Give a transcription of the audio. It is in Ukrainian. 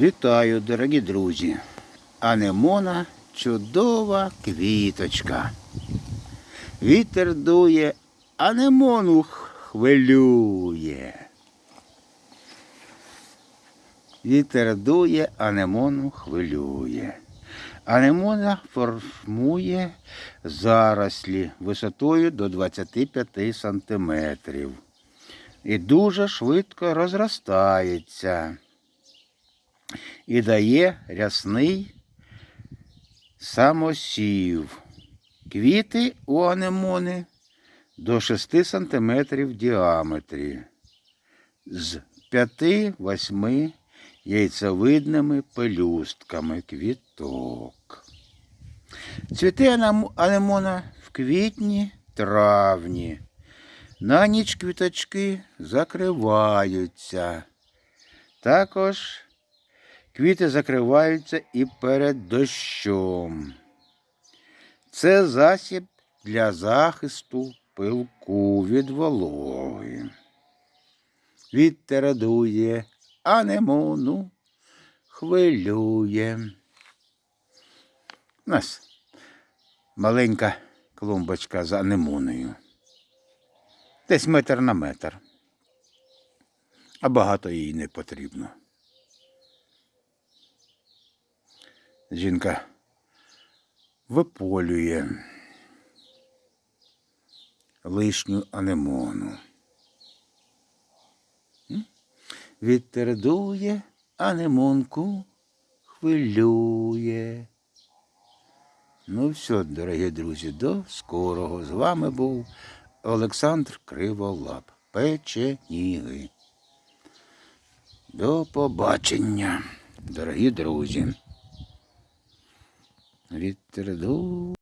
Вітаю, дорогі друзі. Анемона чудова квіточка. Вітер дує, анемону хвилює. Вітер дує, анемону хвилює. Анемона формує зарослі висотою до 25 сантиметрів і дуже швидко розростається і дає рясний самосів. Квіти у анемони до 6 см в діаметрі з 5-8 яйцевидними пелюстками квіток. Цвіти анемона в квітні, травні. На ніч квіточки закриваються. Також квіти закриваються і перед дощом. Це засіб для захисту пилку від вологи. Вітер дує, анемону хвилює. У нас маленька клумбочка з анемоною. Десь метр на метр. А багато їй не потрібно. Жінка виполює лишню анемону. М? Вітер дує, анемонку хвилює. Ну все, дорогі друзі, до скорого. З вами був Олександр Криволап. Печеніги. До побачення, дорогі друзі. Вітер дує.